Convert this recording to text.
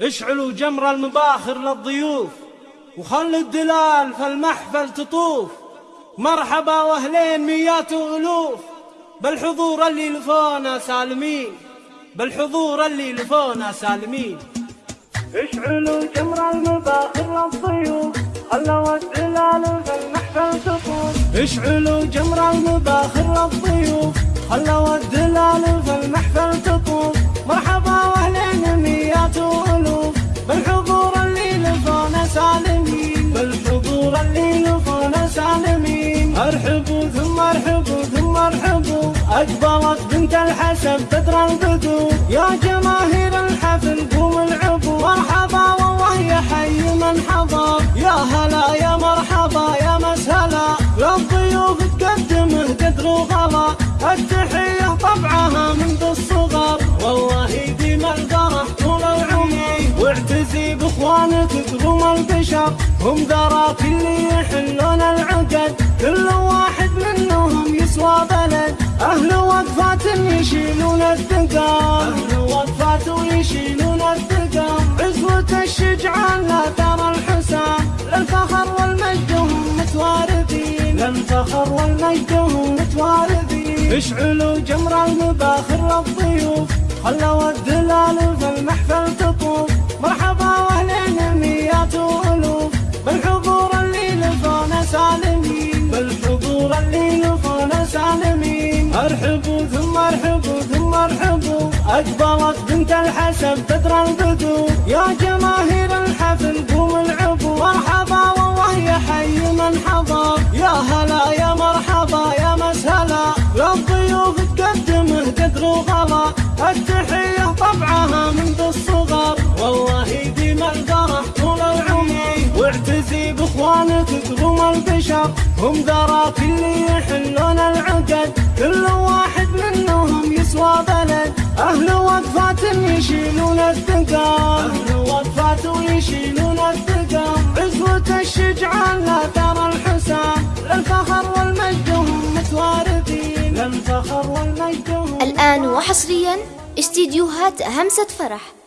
اشعلوا جمر المباخر للضيوف وخلوا الدلال في المحفل تطوف. مرحبا وأهلين ميات وألوف بالحضور اللي لفونا سالمين بالحضور اللي لفونا سالمين. اشعلوا جمر المباخر للضيوف خلوا الدلال في المحفل تطوف. اشعلوا جمر المباخر للضيوف خلوا الدلال في اقبلت بنت الحسن تدرى البدو. يا جماهير الحفل قوم العبوا مرحبا والله يا حي من حضر. يا هلا يا مرحبا يا مسهلا. للضيوف تقدمه قدر وغلا التحية طبعها منذ الصغر. والله يديم الفرح طول العمر. واعتزي بإخوانك قروم البشر. هم ذراك اللي أهل وقفات يشيلون الثقال. أهل وقفات ويشيلون الثقال. عزوة الشجعان لا ترى الحسام للفخر والمجد هم متواردين. للفخر والمجد هم متواردين. اشعلوا جمر المباخر للضيوف خلوا الدلال في المحفل تطوف. مرحبا ارحبوا ثم ارحبوا ثم ارحبوا اقبلت بنت الحسن تدرى البدو يا جماهير الحفل قوم العبوا مرحبا والله يا حي من حضر. يا هلا يا مرحبا يا مسهلا. للضيوف تقدمه قدر وغلا التحية طبعها منذ الصغر. والله يديم الفرح طول العمر. واعتزي بإخوانك قروم البشر. هم ذراك اللي يحلون العقد. ويشيلون عزوة الشجعان لا الحسام للفخر والمجد هم متواردين. للفخر والمجد الآن وحصريا استديوهات همسة فرح.